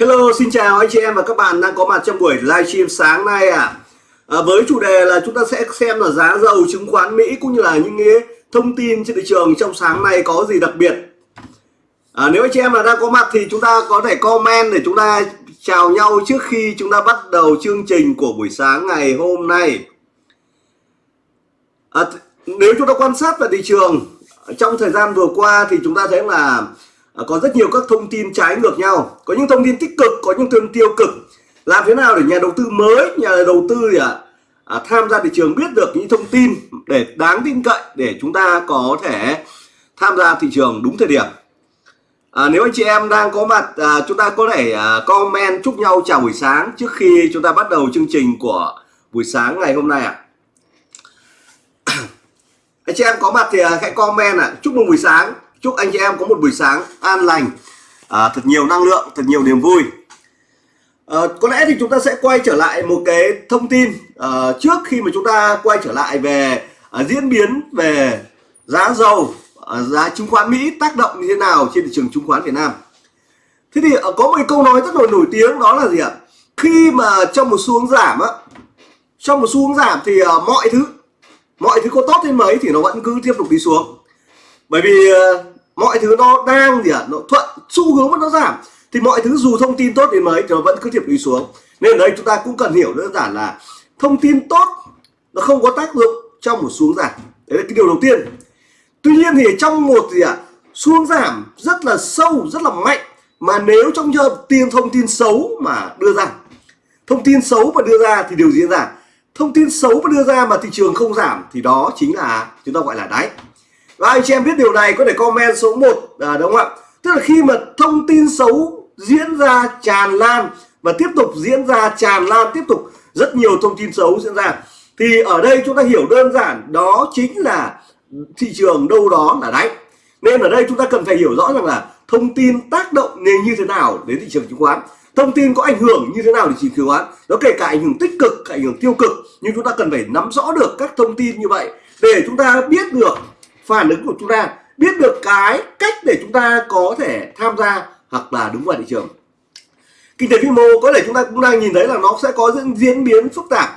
Hello, xin chào anh chị em và các bạn đang có mặt trong buổi livestream sáng nay ạ. À. À, với chủ đề là chúng ta sẽ xem là giá dầu chứng khoán Mỹ cũng như là những cái thông tin trên thị trường trong sáng nay có gì đặc biệt. À, nếu anh chị em là đang có mặt thì chúng ta có thể comment để chúng ta chào nhau trước khi chúng ta bắt đầu chương trình của buổi sáng ngày hôm nay. À, nếu chúng ta quan sát về thị trường trong thời gian vừa qua thì chúng ta thấy là À, có rất nhiều các thông tin trái ngược nhau. Có những thông tin tích cực có những thông tin tiêu cực. Làm thế nào để nhà đầu tư mới nhà đầu tư gì ạ? À, tham gia thị trường biết được những thông tin để đáng tin cậy để chúng ta có thể tham gia thị trường đúng thời điểm. À, nếu anh chị em đang có mặt à, chúng ta có thể à, comment chúc nhau chào buổi sáng trước khi chúng ta bắt đầu chương trình của buổi sáng ngày hôm nay ạ. À. anh chị em có mặt thì à, hãy comment ạ. À. chúc mừng buổi sáng chúc anh chị em có một buổi sáng an lành à, thật nhiều năng lượng thật nhiều niềm vui. À, có lẽ thì chúng ta sẽ quay trở lại một cái thông tin à, trước khi mà chúng ta quay trở lại về à, diễn biến về giá dầu à, giá chứng khoán Mỹ tác động như thế nào trên thị trường chứng khoán Việt Nam. Thế thì à, có một câu nói rất là nổi tiếng đó là gì ạ? Khi mà trong một xu hướng giảm á trong một xu hướng giảm thì mọi thứ mọi thứ có tốt đến mấy thì nó vẫn cứ tiếp tục đi xuống. Bởi vì mọi thứ nó đang gì ạ à, nó thuận xu hướng nó giảm. Thì mọi thứ dù thông tin tốt đến mấy thì nó vẫn cứ tiếp đi xuống. Nên ở đây chúng ta cũng cần hiểu đơn giản là thông tin tốt nó không có tác dụng trong một xuống giảm. Đấy là cái điều đầu tiên. Tuy nhiên thì trong một gì ạ à, xuống giảm rất là sâu rất là mạnh mà nếu trong trường tiền thông tin xấu mà đưa ra thông tin xấu mà đưa ra thì điều diễn ra. Thông tin xấu mà đưa ra mà thị trường không giảm thì đó chính là chúng ta gọi là đáy và anh chị em biết điều này có thể comment số 1 à, đúng không ạ? Tức là khi mà thông tin xấu diễn ra tràn lan và tiếp tục diễn ra tràn lan tiếp tục rất nhiều thông tin xấu diễn ra. Thì ở đây chúng ta hiểu đơn giản đó chính là thị trường đâu đó là đáy. Nên ở đây chúng ta cần phải hiểu rõ rằng là thông tin tác động nên như thế nào đến thị trường chứng khoán. Thông tin có ảnh hưởng như thế nào đến thị trường chứng khoán. Nó kể cả ảnh hưởng tích cực ảnh hưởng tiêu cực nhưng chúng ta cần phải nắm rõ được các thông tin như vậy để chúng ta biết được phản ứng của chúng ta, biết được cái cách để chúng ta có thể tham gia hoặc là đúng vào thị trường. Kinh tế vĩ mô có thể chúng ta cũng đang nhìn thấy là nó sẽ có những diễn biến phức tạp.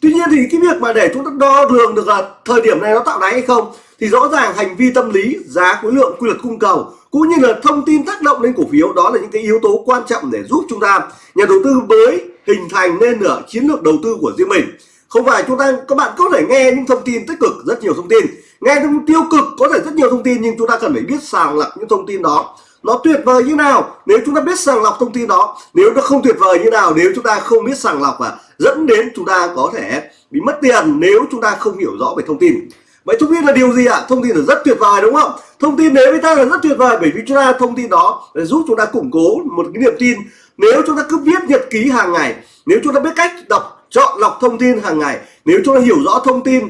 Tuy nhiên thì cái việc mà để chúng ta đo lường được là thời điểm này nó tạo đáy hay không thì rõ ràng hành vi tâm lý, giá khối lượng, quy luật cung cầu cũng như là thông tin tác động lên cổ phiếu, đó là những cái yếu tố quan trọng để giúp chúng ta, nhà đầu tư mới hình thành nên nửa chiến lược đầu tư của riêng mình. Không phải chúng ta, các bạn có thể nghe những thông tin tích cực, rất nhiều thông tin nghe thông tiêu cực, có thể rất nhiều thông tin, nhưng chúng ta cần phải biết sàng lọc những thông tin đó. Nó tuyệt vời như nào, nếu chúng ta biết sàng lọc thông tin đó. Nếu nó không tuyệt vời như nào, nếu chúng ta không biết sàng lọc và dẫn đến chúng ta có thể bị mất tiền nếu chúng ta không hiểu rõ về thông tin. Vậy thông tin là điều gì ạ? À? thông tin là rất tuyệt vời, đúng không? Thông tin đến với ta là rất tuyệt vời, bởi vì chúng ta, thông tin đó để giúp chúng ta củng cố một cái niềm tin. Nếu chúng ta cứ viết nhật ký hàng ngày, nếu chúng ta biết cách đọc, chọn lọc thông tin hàng ngày, nếu chúng ta hiểu rõ thông tin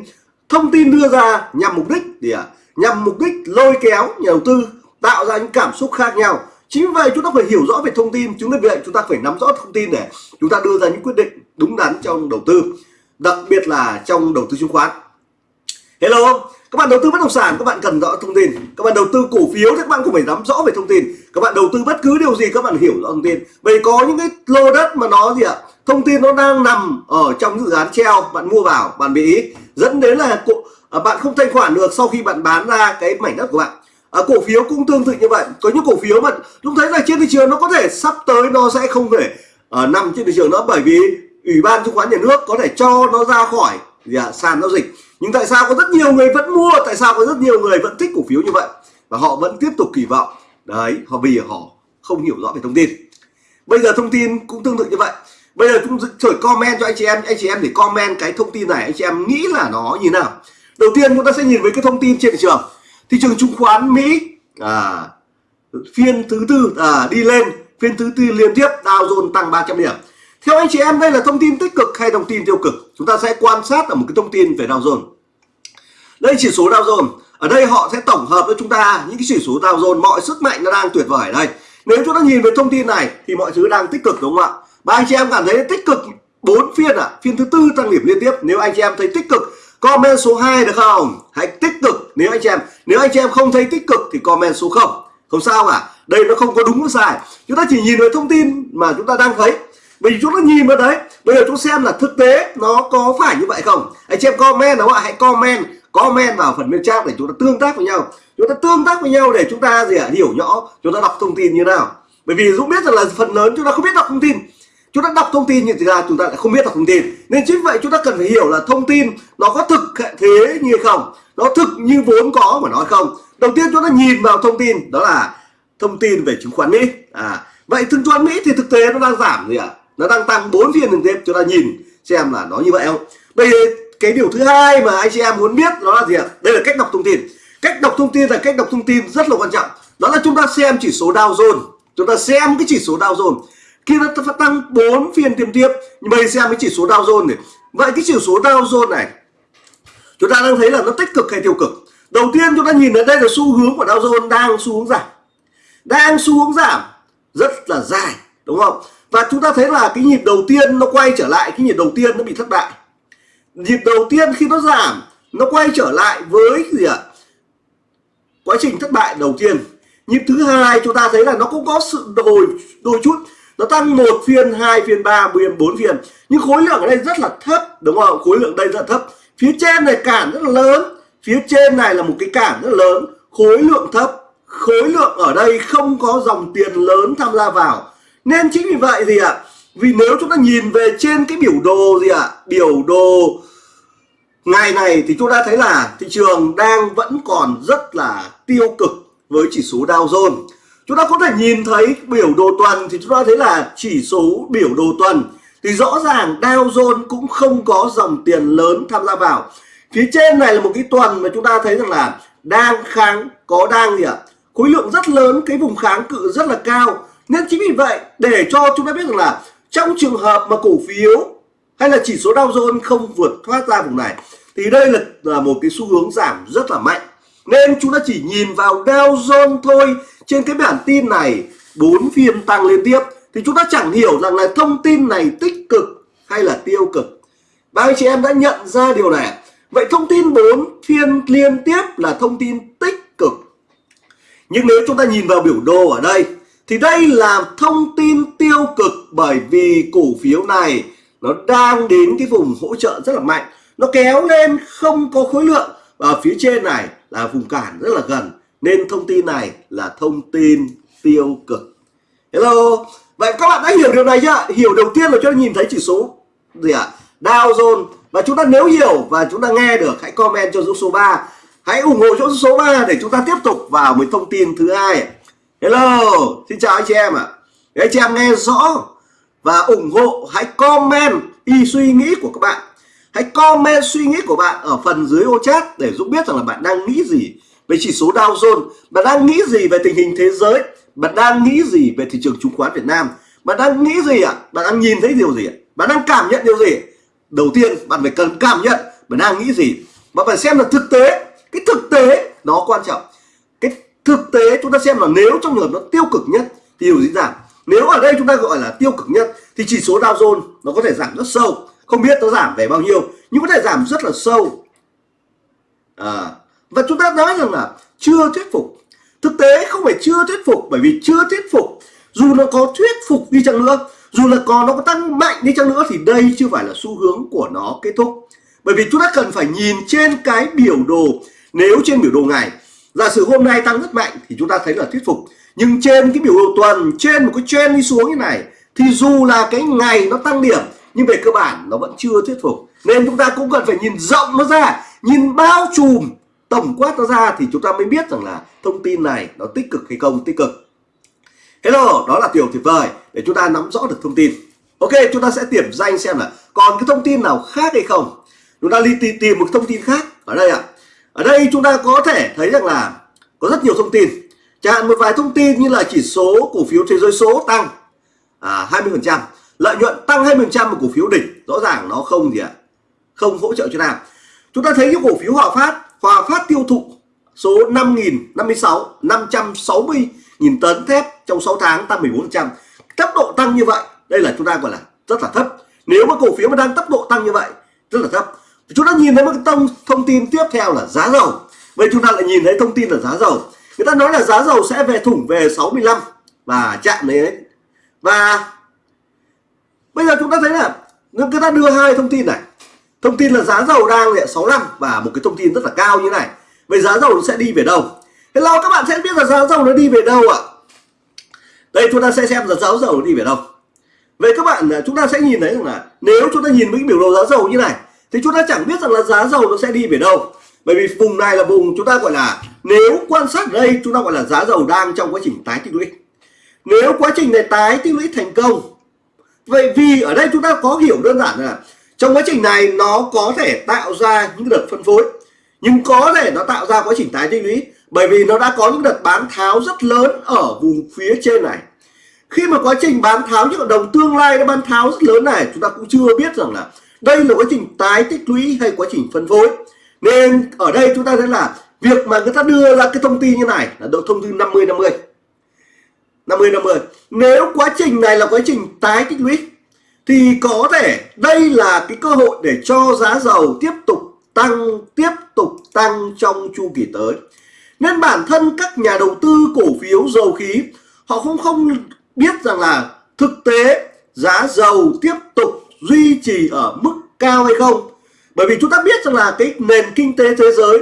thông tin đưa ra nhằm mục đích gì ạ? À? nhằm mục đích lôi kéo nhà đầu tư, tạo ra những cảm xúc khác nhau. Chính vì vậy chúng ta phải hiểu rõ về thông tin, chúng ta vậy chúng ta phải nắm rõ thông tin để chúng ta đưa ra những quyết định đúng đắn trong đầu tư, đặc biệt là trong đầu tư chứng khoán. Hello, các bạn đầu tư bất động sản, các bạn cần rõ thông tin. Các bạn đầu tư cổ phiếu thì các bạn cũng phải nắm rõ về thông tin. Các bạn đầu tư bất cứ điều gì, các bạn hiểu rõ thông tin. Vậy có những cái lô đất mà nó gì ạ? Thông tin nó đang nằm ở trong dự án treo, bạn mua vào, bạn bị dẫn đến là cổ, à, bạn không thanh khoản được sau khi bạn bán ra cái mảnh đất của bạn. À, cổ phiếu cũng tương tự như vậy. Có những cổ phiếu mà chúng thấy là trên thị trường nó có thể sắp tới nó sẽ không thể uh, nằm trên thị trường nữa bởi vì ủy ban chứng khoán nhà nước có thể cho nó ra khỏi gì à, sàn giao dịch. Nhưng tại sao có rất nhiều người vẫn mua tại sao có rất nhiều người vẫn thích cổ phiếu như vậy? Và họ vẫn tiếp tục kỳ vọng. Đấy họ vì họ không hiểu rõ về thông tin. Bây giờ thông tin cũng tương tự như vậy bây giờ chúng thử comment cho anh chị em. Anh chị em để comment cái thông tin này. Anh chị em nghĩ là nó như nào? Đầu tiên chúng ta sẽ nhìn với cái thông tin trên thị trường. Thị trường chứng khoán Mỹ à, phiên thứ tư à, đi lên. Phiên thứ tư liên tiếp Dow Jones tăng 300 điểm. Theo anh chị em đây là thông tin tích cực hay thông tin tiêu cực? Chúng ta sẽ quan sát ở một cái thông tin về Dow Jones. Đây chỉ số Dow Jones. Ở đây họ sẽ tổng hợp với chúng ta những cái chỉ số Dow Jones. Mọi sức mạnh nó đang tuyệt vời ở đây. Nếu chúng ta nhìn về thông tin này thì mọi thứ đang tích cực đúng không ạ? Và anh chị em cảm thấy tích cực bốn phiên à? Phiên thứ tư tăng điểm liên tiếp. Nếu anh chị em thấy tích cực, comment số 2 được không? Hãy tích cực nếu anh chị em. Nếu anh chị em không thấy tích cực thì comment số 0 không sao cả. Đây nó không có đúng có sai. Chúng ta chỉ nhìn vào thông tin mà chúng ta đang thấy. Bởi vì chúng ta nhìn vào đấy, bây giờ chúng xem là thực tế nó có phải như vậy không? Anh chị em comment đúng không ạ? Hãy comment comment vào phần bên chat để chúng ta tương tác với nhau. Chúng ta tương tác với nhau để chúng ta gì ạ? Hiểu nhỏ. Chúng ta đọc thông tin như nào. Bởi vì dũng biết rằng là phần lớn chúng ta không biết đọc thông tin chúng ta đọc thông tin như thế ra chúng ta lại không biết đọc thông tin. Nên chính vậy chúng ta cần phải hiểu là thông tin nó có thực thế như không? Nó thực như vốn có mà nói không? Đầu tiên chúng ta nhìn vào thông tin, đó là thông tin về chứng khoán mỹ. À vậy chứng khoán mỹ thì thực tế nó đang giảm gì ạ? Nó đang tăng 4 phiên liên tiếp. Chúng ta nhìn xem là nó như vậy không? Bây giờ cái điều thứ hai mà anh chị em muốn biết, đó là gì ạ? Đây là cách đọc thông tin. Cách đọc thông tin là cách đọc thông tin rất là quan trọng. Đó là chúng ta xem chỉ số Dow Jones. Chúng ta xem cái chỉ số Dow Jones khi nó tăng 4 phiên tiêm tiếp, nhưng bây xem cái chỉ số Dow Jones này. Vậy cái chỉ số Dow Jones này, chúng ta đang thấy là nó tích cực hay tiêu cực? Đầu tiên chúng ta nhìn ở đây là xu hướng của Dow Jones đang xu hướng giảm. Đang xu hướng giảm, rất là dài, đúng không? Và chúng ta thấy là cái nhịp đầu tiên nó quay trở lại, cái nhịp đầu tiên nó bị thất bại. Nhịp đầu tiên khi nó giảm, nó quay trở lại với gì ạ? Quá trình thất bại đầu tiên. Nhịp thứ hai chúng ta thấy là nó cũng có sự đổi đôi chút nó tăng một phiên, hai phiên, ba phiên, bốn phiên. Nhưng khối lượng ở đây rất là thấp, đúng không? Khối lượng đây rất là thấp. Phía trên này cản rất là lớn. Phía trên này là một cái cản rất là lớn. Khối lượng thấp. Khối lượng ở đây không có dòng tiền lớn tham gia vào. Nên chính vì vậy gì ạ à? vì nếu chúng ta nhìn về trên cái biểu đồ gì ạ à? biểu đồ ngày này thì chúng ta thấy là thị trường đang vẫn còn rất là tiêu cực với chỉ số Dow Jones chúng ta có thể nhìn thấy biểu đồ tuần thì chúng ta thấy là chỉ số biểu đồ tuần. Thì rõ ràng Dow Jones cũng không có dòng tiền lớn tham gia vào. Phía trên này là một cái tuần mà chúng ta thấy rằng là đang kháng có đang gì ạ? Khối lượng rất lớn cái vùng kháng cự rất là cao. Nên chính vì vậy để cho chúng ta biết rằng là trong trường hợp mà cổ phiếu hay là chỉ số Dow Jones không vượt thoát ra vùng này thì đây là, là một cái xu hướng giảm rất là mạnh. Nên chúng ta chỉ nhìn vào Dow Jones thôi trên cái bản tin này, bốn phiên tăng liên tiếp, thì chúng ta chẳng hiểu rằng là thông tin này tích cực hay là tiêu cực. Ba anh chị em đã nhận ra điều này. Vậy thông tin bốn phiên liên tiếp là thông tin tích cực. Nhưng nếu chúng ta nhìn vào biểu đồ ở đây, thì đây là thông tin tiêu cực bởi vì cổ phiếu này nó đang đến cái vùng hỗ trợ rất là mạnh. Nó kéo lên không có khối lượng ở phía trên này là vùng cản rất là gần nên thông tin này là thông tin tiêu cực. Hello, vậy các bạn đã hiểu điều này chưa hiểu đầu tiên là cho nhìn thấy chỉ số gì ạ? À? Dow Jones. Và chúng ta nếu hiểu và chúng ta nghe được, hãy comment cho số 3 hãy ủng hộ chỗ số 3 để chúng ta tiếp tục vào một thông tin thứ hai. Hello, xin chào anh chị em ạ. À. anh chị em nghe rõ và ủng hộ, hãy comment ý suy nghĩ của các bạn. Hãy comment suy nghĩ của bạn ở phần dưới ô chat để giúp biết rằng là bạn đang nghĩ gì về chỉ số Dow Jones bạn đang nghĩ gì về tình hình thế giới? Bạn đang nghĩ gì về thị trường chứng khoán Việt Nam? Bạn đang nghĩ gì ạ? À? bạn đang nhìn thấy điều gì ạ? À? bạn đang cảm nhận điều gì? Đầu tiên bạn phải cần cảm nhận bạn đang nghĩ gì. Và phải xem là thực tế. Cái thực tế nó quan trọng. Cái thực tế chúng ta xem là nếu trong trường hợp nó tiêu cực nhất thì điều gì giảm? Nếu ở đây chúng ta gọi là tiêu cực nhất thì chỉ số Dow Jones nó có thể giảm rất sâu. Không biết nó giảm về bao nhiêu nhưng có thể giảm rất là sâu. À, và chúng ta nói rằng là chưa thuyết phục. Thực tế không phải chưa thuyết phục, bởi vì chưa thuyết phục, dù nó có thuyết phục đi chăng nữa, dù là còn nó có tăng mạnh đi chăng nữa thì đây chưa phải là xu hướng của nó kết thúc. Bởi vì chúng ta cần phải nhìn trên cái biểu đồ. Nếu trên biểu đồ ngày giả sử hôm nay tăng rất mạnh thì chúng ta thấy là thuyết phục. Nhưng trên cái biểu đồ tuần, trên một cái trend đi xuống như này, thì dù là cái ngày nó tăng điểm, nhưng về cơ bản nó vẫn chưa thuyết phục. Nên chúng ta cũng cần phải nhìn rộng nó ra, nhìn bao trùm tổng quát nó ra thì chúng ta mới biết rằng là thông tin này nó tích cực hay không tích cực. Hello đó là điều tuyệt vời để chúng ta nắm rõ được thông tin. Ok chúng ta sẽ điểm danh xem là còn cái thông tin nào khác hay không. Chúng ta đi tìm, tìm một thông tin khác ở đây ạ. À. ở đây chúng ta có thể thấy rằng là có rất nhiều thông tin. Chẳng hạn một vài thông tin như là chỉ số cổ phiếu thế giới số tăng à, 20% lợi nhuận tăng 20% một cổ phiếu đỉnh rõ ràng nó không gì ạ à, không hỗ trợ cho nào chúng ta thấy cái cổ phiếu Hòa Phát Hòa Phát tiêu thụ số 5.056 560 nghìn tấn thép trong 6 tháng tăng 14% tốc độ tăng như vậy, đây là chúng ta gọi là rất là thấp. Nếu mà cổ phiếu mà đang tốc độ tăng như vậy, rất là thấp. Chúng ta nhìn thấy một thông thông tin tiếp theo là giá dầu. Vậy chúng ta lại nhìn thấy thông tin là giá dầu. Người ta nói là giá dầu sẽ về thủng về 65 và chạm đấy và bây giờ chúng ta thấy là, người ta đưa hai thông tin này thông tin là giá dầu đang là 65 và một cái thông tin rất là cao như này. Vậy giá dầu nó sẽ đi về đâu? Thế nào các bạn sẽ biết là giá dầu nó đi về đâu ạ? Đây, chúng ta sẽ xem là giá dầu nó đi về đâu. Vậy các bạn à, chúng ta sẽ nhìn thấy rằng là nếu chúng ta nhìn với cái biểu đồ giá dầu như này, thì chúng ta chẳng biết rằng là giá dầu nó sẽ đi về đâu. Bởi vì vùng này là vùng chúng ta gọi là, nếu quan sát đây, chúng ta gọi là giá dầu đang trong quá trình tái tích lũy. Nếu quá trình này tái tích lũy thành công, vậy vì ở đây chúng ta có hiểu đơn giản là trong quá trình này, nó có thể tạo ra những đợt phân phối. Nhưng có thể nó tạo ra quá trình tái tích lũy, bởi vì nó đã có những đợt bán tháo rất lớn ở vùng phía trên này. Khi mà quá trình bán tháo những hợp đồng tương lai nó bán tháo rất lớn này, chúng ta cũng chưa biết rằng là đây là quá trình tái tích lũy hay quá trình phân phối. Nên ở đây chúng ta thấy là việc mà người ta đưa ra cái thông tin như này là độ thông tin 50 50 50 50 nếu quá trình này là quá trình tái tích lũy thì có thể đây là cái cơ hội để cho giá dầu tiếp tục tăng, tiếp tục tăng trong chu kỳ tới. Nên bản thân các nhà đầu tư cổ phiếu dầu khí, họ không không biết rằng là thực tế giá dầu tiếp tục duy trì ở mức cao hay không. Bởi vì chúng ta biết rằng là cái nền kinh tế thế giới,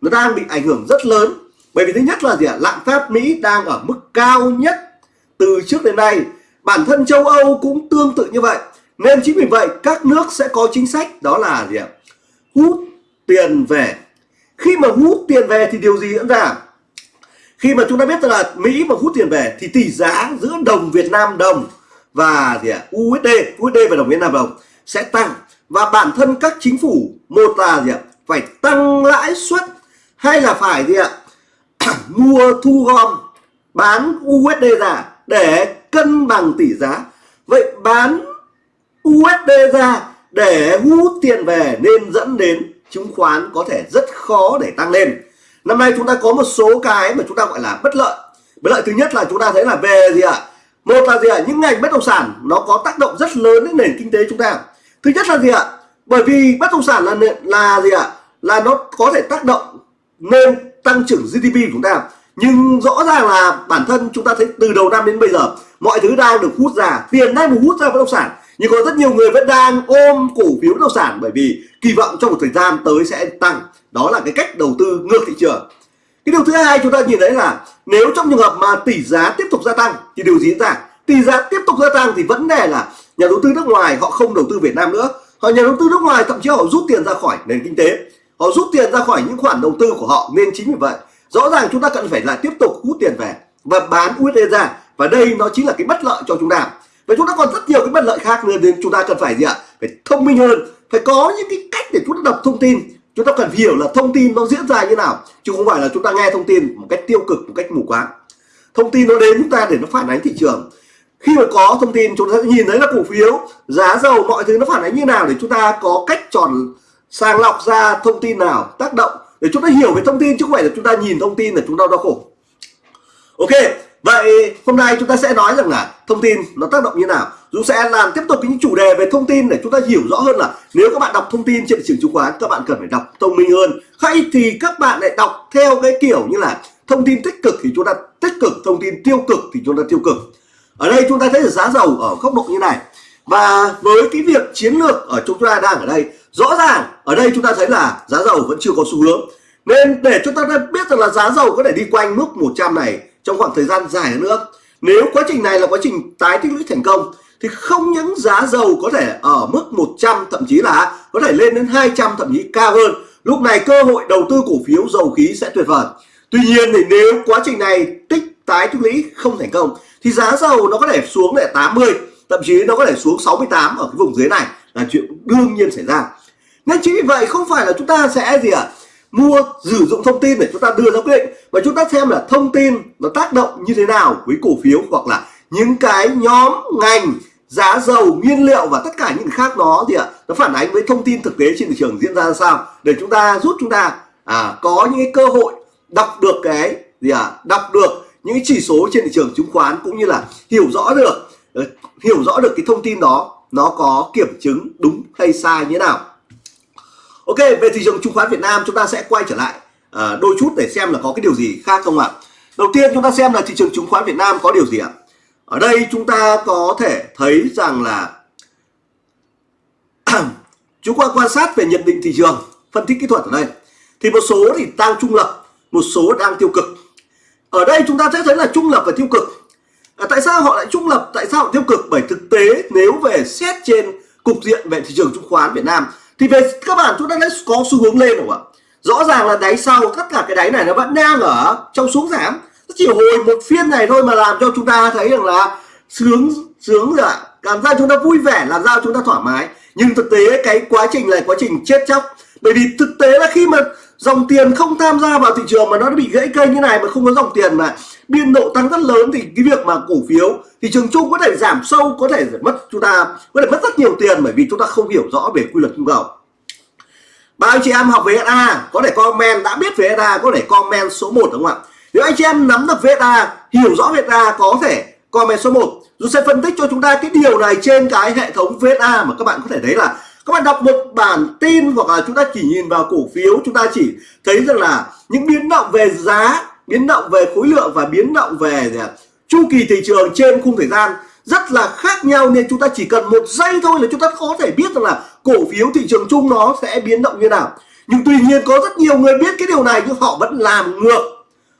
nó đang bị ảnh hưởng rất lớn. Bởi vì thứ nhất là gì ạ? Lạm phát Mỹ đang ở mức cao nhất từ trước đến nay bản thân châu Âu cũng tương tự như vậy. Nên chính vì vậy, các nước sẽ có chính sách, đó là gì ạ? Hút tiền về. Khi mà hút tiền về thì điều gì diễn ra? Khi mà chúng ta biết là Mỹ mà hút tiền về thì tỷ giá giữa đồng Việt Nam đồng và gì ạ? USD USD và đồng Việt Nam đồng sẽ tăng. Và bản thân các chính phủ, một là gì ạ? Phải tăng lãi suất hay là phải gì ạ? Mua thu gom, bán USD ra để cân bằng tỷ giá. Vậy bán USD ra để hút tiền về nên dẫn đến chứng khoán có thể rất khó để tăng lên. Năm nay chúng ta có một số cái mà chúng ta gọi là bất lợi. Bất lợi thứ nhất là chúng ta thấy là về gì ạ? Một là gì ạ? Những ngành bất động sản nó có tác động rất lớn đến nền kinh tế chúng ta. Thứ nhất là gì ạ? Bởi vì bất động sản là là gì ạ? Là nó có thể tác động nên tăng trưởng GDP của chúng ta nhưng rõ ràng là bản thân chúng ta thấy từ đầu năm đến bây giờ, mọi thứ đang được hút ra, tiền đang được hút ra bất động sản. Nhưng có rất nhiều người vẫn đang ôm cổ phiếu bất động sản bởi vì kỳ vọng trong một thời gian tới sẽ tăng. Đó là cái cách đầu tư ngược thị trường. Cái điều thứ hai chúng ta nhìn thấy là nếu trong trường hợp mà tỷ giá tiếp tục gia tăng thì điều gì diễn ra? Tỷ giá tiếp tục gia tăng thì vấn đề là nhà đầu tư nước ngoài họ không đầu tư Việt Nam nữa. Họ nhà đầu tư nước ngoài thậm chí họ rút tiền ra khỏi nền kinh tế. Họ rút tiền ra khỏi những khoản đầu tư của họ, nên chính vì vậy rõ ràng chúng ta cần phải là tiếp tục hút tiền về và bán USD ra và đây nó chính là cái bất lợi cho chúng ta. Và chúng ta còn rất nhiều cái bất lợi khác nên chúng ta cần phải gì ạ? Phải thông minh hơn, phải có những cái cách để chúng ta đọc thông tin. Chúng ta cần hiểu là thông tin nó diễn ra như nào, chứ không phải là chúng ta nghe thông tin một cách tiêu cực, một cách mù quáng. Thông tin nó đến chúng ta để nó phản ánh thị trường. Khi mà có thông tin, chúng ta sẽ nhìn thấy là cổ phiếu, giá dầu, mọi thứ nó phản ánh như nào để chúng ta có cách chọn sàng lọc ra thông tin nào tác động để chúng ta hiểu về thông tin, chứ không phải là chúng ta nhìn thông tin là chúng ta đau khổ. Ok, vậy hôm nay chúng ta sẽ nói rằng là thông tin nó tác động như nào. Dũng sẽ làm tiếp tục những chủ đề về thông tin để chúng ta hiểu rõ hơn là nếu các bạn đọc thông tin trên thị trường chứng khoán, các bạn cần phải đọc thông minh hơn. Hay thì các bạn lại đọc theo cái kiểu như là thông tin tích cực thì chúng ta tích cực, thông tin tiêu cực thì chúng ta tiêu cực. Ở đây chúng ta thấy là giá dầu ở góc độ như này. Và với cái việc chiến lược ở chúng ta đang ở đây rõ ràng, ở đây chúng ta thấy là giá dầu vẫn chưa có xu hướng. Nên để chúng ta biết rằng là giá dầu có thể đi quanh mức 100 này trong khoảng thời gian dài hơn nữa. Nếu quá trình này là quá trình tái tích lũy thành công, thì không những giá dầu có thể ở mức 100 thậm chí là có thể lên đến 200 thậm chí cao hơn. Lúc này cơ hội đầu tư cổ phiếu dầu khí sẽ tuyệt vời. Tuy nhiên thì nếu quá trình này tích tái tích lũy không thành công, thì giá dầu nó có thể xuống lại 80 thậm chí nó có thể xuống 68 ở cái vùng dưới này là chuyện đương nhiên xảy ra nên chính vì vậy không phải là chúng ta sẽ gì ạ? À, mua sử dụng thông tin để chúng ta đưa ra quyết định và chúng ta xem là thông tin nó tác động như thế nào với cổ phiếu hoặc là những cái nhóm ngành giá dầu nguyên liệu và tất cả những khác đó thì ạ? À, nó phản ánh với thông tin thực tế trên thị trường diễn ra ra sao? Để chúng ta giúp chúng ta à, có những cái cơ hội đọc được cái gì à đọc được những cái chỉ số trên thị trường chứng khoán cũng như là hiểu rõ được ờ, hiểu rõ được cái thông tin đó nó có kiểm chứng đúng hay sai như thế nào. Ok về thị trường chứng khoán Việt Nam chúng ta sẽ quay trở lại à, đôi chút để xem là có cái điều gì khác không ạ? Đầu tiên chúng ta xem là thị trường chứng khoán Việt Nam có điều gì ạ? Ở đây chúng ta có thể thấy rằng là chúng ta quan sát về nhận định thị trường phân tích kỹ thuật ở đây. Thì một số thì tăng trung lập một số đang tiêu cực. Ở đây chúng ta sẽ thấy là trung lập và tiêu cực. À, tại sao họ lại trung lập? Tại sao họ tiêu cực? Bởi thực tế nếu về xét trên cục diện về thị trường chứng khoán Việt Nam thì về các bạn chúng ta đã có xu hướng lên rồi không ạ? Rõ ràng là đáy sau tất cả cái đáy này nó vẫn đang ở trong xuống giảm. Nó chỉ hồi một phiên này thôi mà làm cho chúng ta thấy rằng là sướng sướng rồi ạ. Cảm giác chúng ta vui vẻ, làm ra chúng ta thoải mái. Nhưng thực tế cái quá trình này, quá trình chết chóc. Bởi vì thực tế là khi mà dòng tiền không tham gia vào thị trường mà nó bị gãy cây như này mà không có dòng tiền mà biên độ tăng rất lớn thì cái việc mà cổ phiếu, thị trường chung có thể giảm sâu, có thể mất, chúng ta có thể mất rất nhiều tiền bởi vì chúng ta không hiểu rõ về quy luật cung cầu. Bao anh chị em học về SA có thể comment, đã biết về SA có thể comment số 1 đúng không ạ? Nếu anh chị em nắm được VSA hiểu rõ VSA có thể comment số 1 Dũng sẽ phân tích cho chúng ta cái điều này trên cái hệ thống VSA mà các bạn có thể thấy là các bạn đọc một bản tin hoặc là chúng ta chỉ nhìn vào cổ phiếu, chúng ta chỉ thấy rằng là những biến động về giá, biến động về khối lượng và biến động về chu kỳ thị trường trên khung thời gian rất là khác nhau nên chúng ta chỉ cần một giây thôi là chúng ta có thể biết rằng là cổ phiếu thị trường chung nó sẽ biến động như nào. Nhưng tuy nhiên có rất nhiều người biết cái điều này nhưng họ vẫn làm ngược.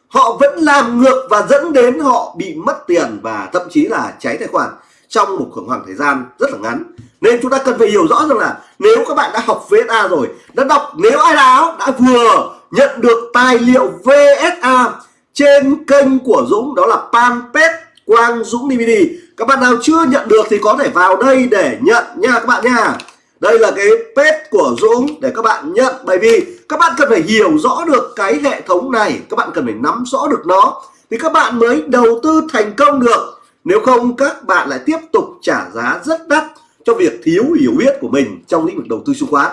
Họ vẫn làm ngược và dẫn đến họ bị mất tiền và thậm chí là cháy tài khoản trong một khoảng thời gian rất là ngắn nên chúng ta cần phải hiểu rõ rằng là nếu các bạn đã học VSA rồi, đã đọc nếu ai đó đã vừa nhận được tài liệu VSA trên kênh của Dũng, đó là fanpage Quang Dũng DVD các bạn nào chưa nhận được thì có thể vào đây để nhận nha các bạn nha. Đây là cái pet của Dũng để các bạn nhận, bởi vì các bạn cần phải hiểu rõ được cái hệ thống này, các bạn cần phải nắm rõ được nó, thì các bạn mới đầu tư thành công được. Nếu không, các bạn lại tiếp tục trả giá rất đắt cho việc thiếu hiểu biết của mình trong lĩnh vực đầu tư chứng khoán.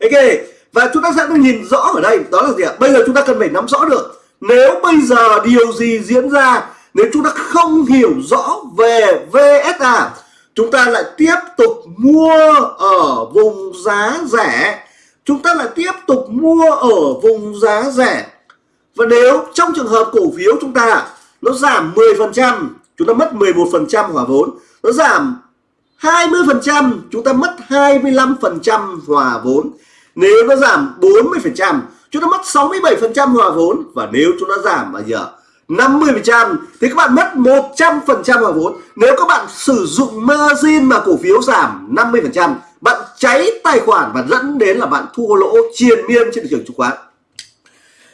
Ok, và chúng ta sẽ nhìn rõ ở đây, đó là gì ạ? Bây giờ chúng ta cần phải nắm rõ được, nếu bây giờ điều gì diễn ra, nếu chúng ta không hiểu rõ về VSA chúng ta lại tiếp tục mua ở vùng giá rẻ. Chúng ta lại tiếp tục mua ở vùng giá rẻ. Và nếu trong trường hợp cổ phiếu chúng ta nó giảm 10% chúng ta mất 11% hòa vốn, nó giảm 20% chúng ta mất 25% hòa vốn. Nếu nó giảm 40% chúng ta mất 67% hòa vốn. Và nếu chúng ta giảm bao giờ 50% thì các bạn mất 100% hòa vốn. Nếu các bạn sử dụng margin mà cổ phiếu giảm 50% bạn cháy tài khoản và dẫn đến là bạn thua lỗ triền miên trên thị trường chứng khoán.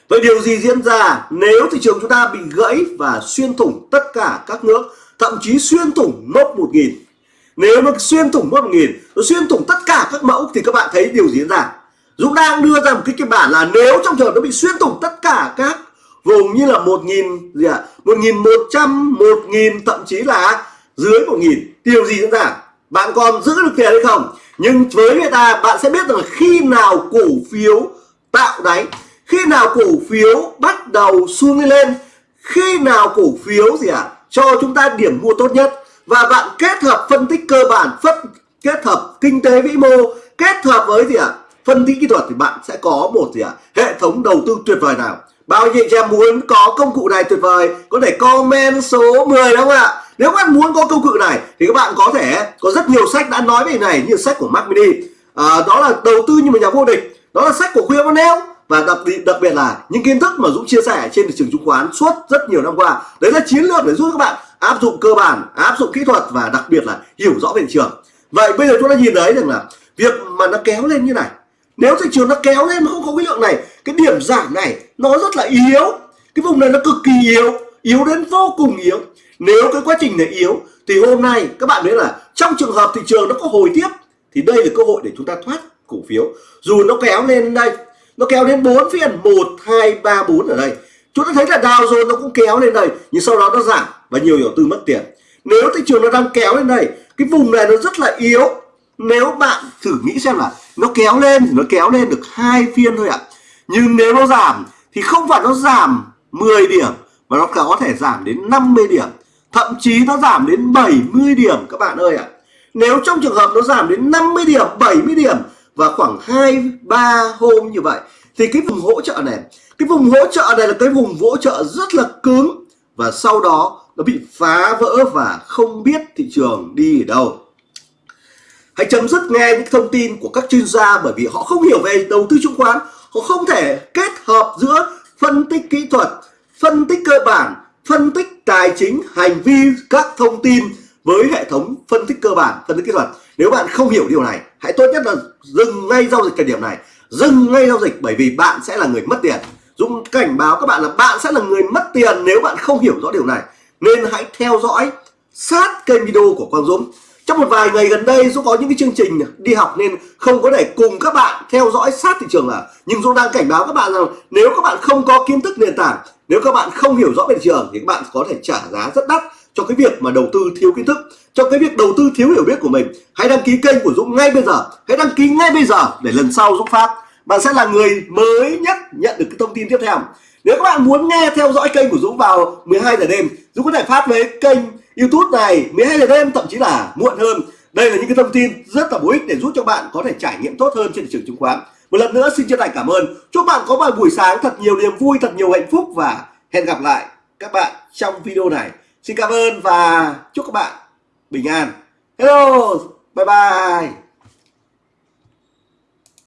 Vậy điều gì diễn ra nếu thị trường chúng ta bị gãy và xuyên thủng tất cả các nước, thậm chí xuyên thủng mốc 1000 nếu nó xuyên thủng mốc 1000 nó xuyên thủng tất cả các mẫu thì các bạn thấy điều gì diễn ra? Dũng đang đưa ra một cái kịch bản là nếu trong trường hợp nó bị xuyên thủng tất cả các vùng như là một nghìn gì ạ? Một nghìn một trăm một nghìn thậm chí là dưới một nghìn điều gì diễn ra? Bạn còn giữ được tiền hay không? Nhưng với người ta bạn sẽ biết rằng khi nào cổ phiếu tạo đáy khi nào cổ phiếu bắt đầu xuống lên khi nào cổ phiếu gì ạ? À, cho chúng ta điểm mua tốt nhất và bạn kết hợp phân tích cơ bản phân kết hợp kinh tế vĩ mô kết hợp với gì ạ? À, phân tích kỹ thuật thì bạn sẽ có một gì ạ? À, hệ thống đầu tư tuyệt vời nào? Bao nhiêu chị em muốn có công cụ này tuyệt vời? Có thể comment số 10 đúng không ạ? Nếu các bạn muốn có công cụ này thì các bạn có thể có rất nhiều sách đã nói về này như sách của Mark Mini. À, đó là đầu tư như một nhà vô địch. Đó là sách của Khuya Monel và đặc biệt đặc biệt là những kiến thức mà Dũng chia sẻ trên thị trường chứng khoán suốt rất nhiều năm qua. Đấy là chiến lược để giúp các bạn áp dụng cơ bản, áp dụng kỹ thuật và đặc biệt là hiểu rõ về thị trường. Vậy bây giờ chúng ta nhìn thấy rằng là việc mà nó kéo lên như này. Nếu thị trường nó kéo lên mà không có cái lượng này, cái điểm giảm này nó rất là yếu. Cái vùng này nó cực kỳ yếu yếu đến vô cùng yếu. Nếu cái quá trình này yếu, thì hôm nay các bạn biết là trong trường hợp thị trường nó có hồi tiếp, thì đây là cơ hội để chúng ta thoát cổ phiếu. Dù nó kéo lên đây, nó kéo đến 4 phiên 1 2 3 4 ở đây. Chúng ta thấy là Dow Jones nó cũng kéo lên đây, nhưng sau đó nó giảm và nhiều nhà tư mất tiền. Nếu thị trường nó đang kéo lên đây, cái vùng này nó rất là yếu. Nếu bạn thử nghĩ xem là nó kéo lên thì nó kéo lên được hai phiên thôi ạ. Nhưng nếu nó giảm thì không phải nó giảm 10 điểm, mà nó có thể giảm đến 50 điểm. Thậm chí nó giảm đến 70 điểm các bạn ơi ạ. Nếu trong trường hợp nó giảm đến 50 điểm 70 điểm và khoảng 2 3 hôm như vậy, thì cái vùng hỗ trợ này, cái vùng hỗ trợ này là cái vùng hỗ trợ rất là cứng. Và sau đó nó bị phá vỡ và không biết thị trường đi ở đâu. Hãy chấm dứt nghe những thông tin của các chuyên gia bởi vì họ không hiểu về đầu tư chứng khoán. Họ không thể kết hợp giữa phân tích kỹ thuật, phân tích cơ bản, phân tích tài chính, hành vi các thông tin với hệ thống phân tích cơ bản, phân tích kỹ thuật. Nếu bạn không hiểu điều này, hãy tốt nhất là dừng ngay giao dịch thời điểm này. Dừng ngay giao dịch bởi vì bạn sẽ là người mất tiền. Dũng cảnh báo các bạn là bạn sẽ là người mất tiền nếu bạn không hiểu rõ điều này nên hãy theo dõi, sát kênh video của Quang Dũng. Trong một vài ngày gần đây, Dũng có những cái chương trình đi học nên không có thể cùng các bạn theo dõi sát thị trường là nhưng Dũng đang cảnh báo các bạn rằng nếu các bạn không có kiến thức nền tảng, nếu các bạn không hiểu rõ về thị trường thì các bạn có thể trả giá rất đắt cho cái việc mà đầu tư thiếu kiến thức, cho cái việc đầu tư thiếu hiểu biết của mình. Hãy đăng ký kênh của Dũng ngay bây giờ. Hãy đăng ký ngay bây giờ để lần sau Dũng phát, bạn sẽ là người mới nhất nhận được cái thông tin tiếp theo nếu các bạn muốn nghe theo dõi kênh của Dũng vào 12 giờ đêm, Dũng có thể phát với kênh YouTube này 12 giờ đêm, thậm chí là muộn hơn. Đây là những cái thông tin rất là bổ ích để giúp cho bạn có thể trải nghiệm tốt hơn trên thị trường chứng khoán. Một lần nữa, xin chân thành cảm ơn. Chúc bạn có một buổi sáng thật nhiều niềm vui, thật nhiều hạnh phúc và hẹn gặp lại các bạn trong video này. Xin cảm ơn và chúc các bạn bình an. Hello, bye bye.